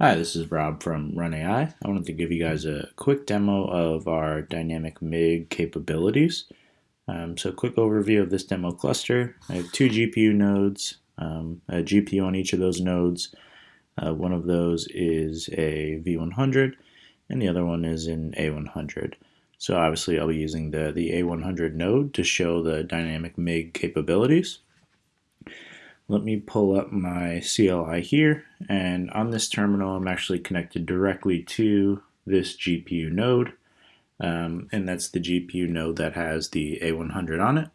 Hi, this is Rob from Run AI. I wanted to give you guys a quick demo of our dynamic MIG capabilities. Um, so quick overview of this demo cluster. I have two GPU nodes, um, a GPU on each of those nodes. Uh, one of those is a V100 and the other one is an A100. So obviously I'll be using the, the A100 node to show the dynamic MIG capabilities. Let me pull up my CLI here, and on this terminal I'm actually connected directly to this GPU node, um, and that's the GPU node that has the A100 on it.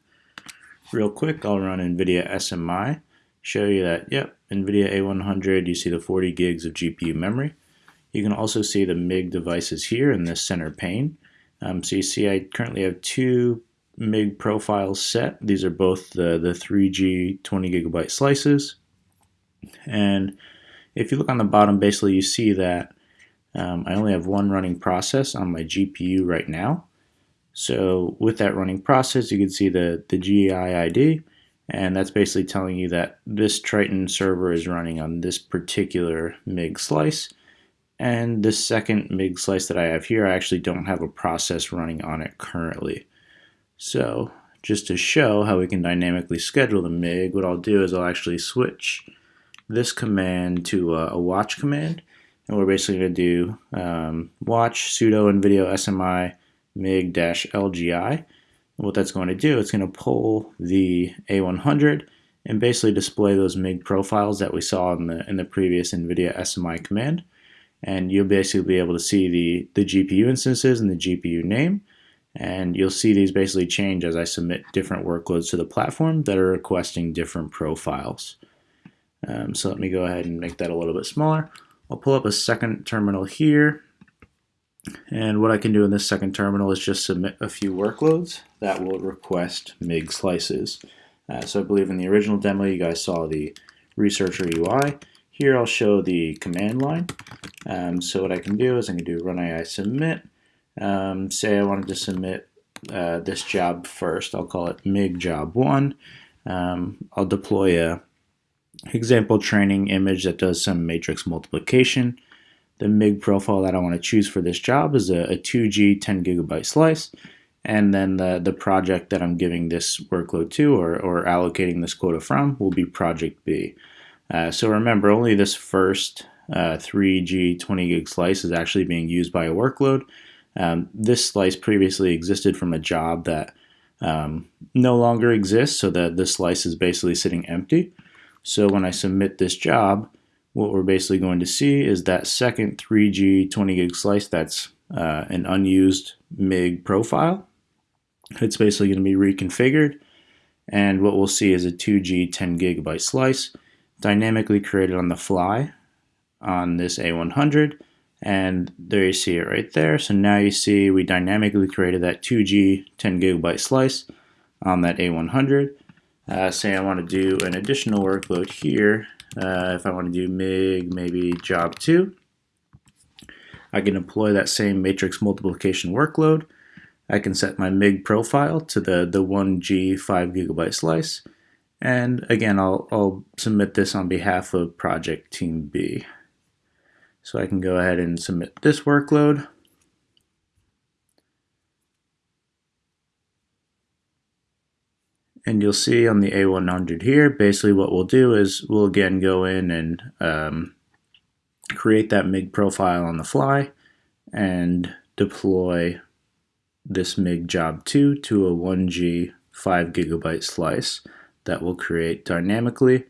Real quick, I'll run NVIDIA SMI, show you that, yep, NVIDIA A100, you see the 40 gigs of GPU memory. You can also see the MIG devices here in this center pane. Um, so you see I currently have two MIG profiles set. These are both the, the 3G 20 gigabyte slices. And if you look on the bottom, basically you see that um, I only have one running process on my GPU right now. So with that running process, you can see the, the GIID, and that's basically telling you that this Triton server is running on this particular MIG slice. And this second MIG slice that I have here, I actually don't have a process running on it currently. So just to show how we can dynamically schedule the MIG, what I'll do is I'll actually switch this command to a, a watch command. And we're basically going to do um, watch sudo NVIDIA SMI MIG-LGI. And what that's going to do, it's going to pull the A100 and basically display those MIG profiles that we saw in the in the previous NVIDIA SMI command. And you'll basically be able to see the, the GPU instances and the GPU name. And you'll see these basically change as I submit different workloads to the platform that are requesting different profiles. Um, so let me go ahead and make that a little bit smaller. I'll pull up a second terminal here. And what I can do in this second terminal is just submit a few workloads that will request MIG slices. Uh, so I believe in the original demo you guys saw the researcher UI. Here I'll show the command line. Um, so what I can do is I can do run AI submit um, say I wanted to submit uh, this job first. I'll call it MIG job one. Um, I'll deploy a example training image that does some matrix multiplication. The MIG profile that I want to choose for this job is a, a 2G 10 gigabyte slice. And then the, the project that I'm giving this workload to or, or allocating this quota from will be project B. Uh, so remember, only this first uh, 3G 20 gig slice is actually being used by a workload. Um, this slice previously existed from a job that um, no longer exists, so that this slice is basically sitting empty. So when I submit this job, what we're basically going to see is that second 3G 20 gig slice that's uh, an unused MIG profile. It's basically going to be reconfigured, and what we'll see is a 2G 10 gigabyte slice dynamically created on the fly on this A100 and there you see it right there. So now you see we dynamically created that 2G 10 gigabyte slice on that A100. Uh, say I want to do an additional workload here. Uh, if I want to do MIG, maybe job 2, I can employ that same matrix multiplication workload. I can set my MIG profile to the, the 1G 5 gigabyte slice. And again, I'll, I'll submit this on behalf of project team B. So I can go ahead and submit this workload. And you'll see on the A100 here, basically what we'll do is we'll again go in and um, create that MIG profile on the fly and deploy this MIG job 2 to a 1G 5 gigabyte slice that will create dynamically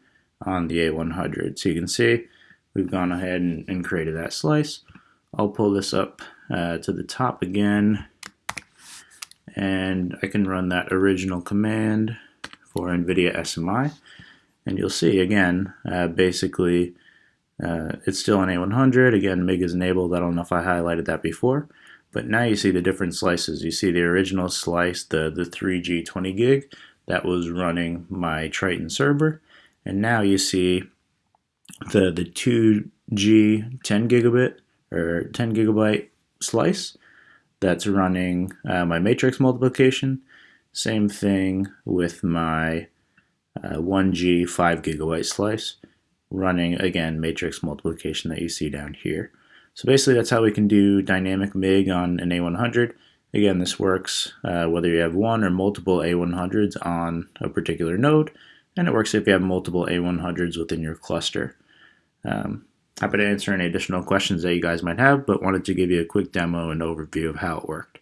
on the A100. So you can see we've gone ahead and, and created that slice. I'll pull this up uh, to the top again. And I can run that original command for NVIDIA SMI and you'll see again uh, basically uh, it's still an A100 again MIG is enabled. I don't know if I highlighted that before. But now you see the different slices. You see the original slice the the 3G 20 gig that was running my Triton server. And now you see the the 2G 10 gigabit or 10 gigabyte slice that's running uh, my matrix multiplication. Same thing with my uh, 1G 5 gigabyte slice, running, again, matrix multiplication that you see down here. So basically that's how we can do dynamic MIG on an A100. Again, this works uh, whether you have one or multiple A100s on a particular node, and it works if you have multiple A100s within your cluster. Um, happy to answer any additional questions that you guys might have, but wanted to give you a quick demo and overview of how it works.